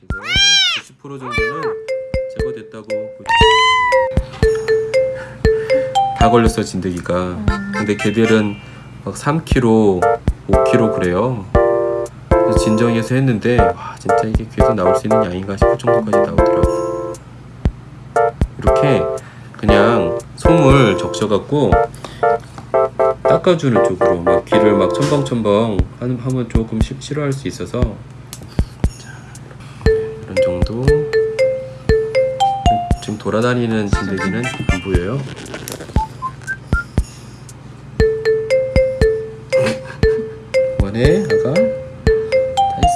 지금 90% 정도는 제거됐다고 보- 다 걸렸어 진드기가. 근데 걔들은 막 3kg, 5kg 그래요 진정해서 했는데 와 진짜 이게 귀에서 나올 수 있는 양인가 싶을 정도까지 나오더라고. 이렇게 그냥 솜을 적셔갖고 닦아주는 쪽으로 막 귀를 막 첨벙첨벙 하면 조금 시- 싫어할 수 있어서. 이런 정도. 지금 돌아다니는 진드기는 안 보여요? 원해 아가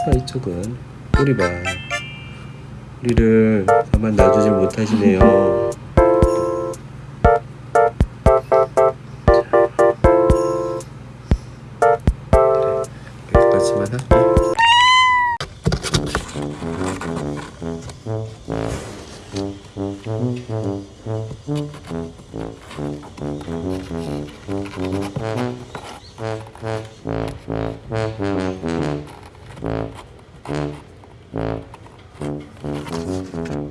자 이쪽은 꼬리봐 우리를 가만 놔두지 못하시네요. 여기까지만 할게 요. Mm-hmm.